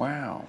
Wow.